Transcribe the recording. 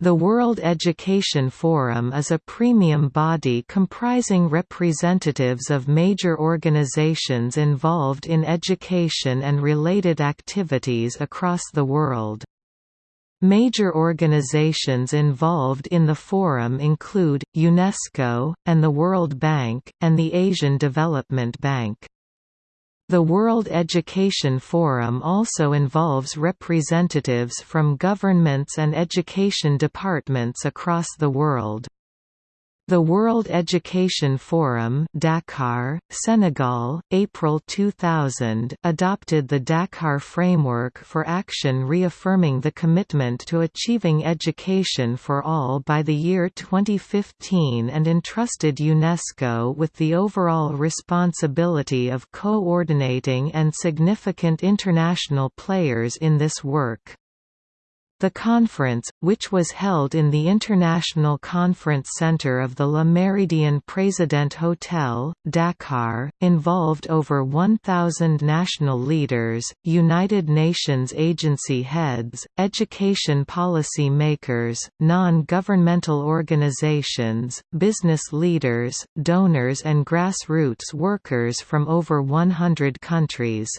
The World Education Forum is a premium body comprising representatives of major organizations involved in education and related activities across the world. Major organizations involved in the forum include, UNESCO, and the World Bank, and the Asian Development Bank. The World Education Forum also involves representatives from governments and education departments across the world. The World Education Forum Dakar, Senegal, April 2000 adopted the Dakar Framework for Action reaffirming the commitment to achieving education for all by the year 2015 and entrusted UNESCO with the overall responsibility of coordinating and significant international players in this work. The conference, which was held in the International Conference Center of the Le Méridien Président Hotel, Dakar, involved over 1,000 national leaders, United Nations agency heads, education policy makers, non-governmental organizations, business leaders, donors and grassroots workers from over 100 countries.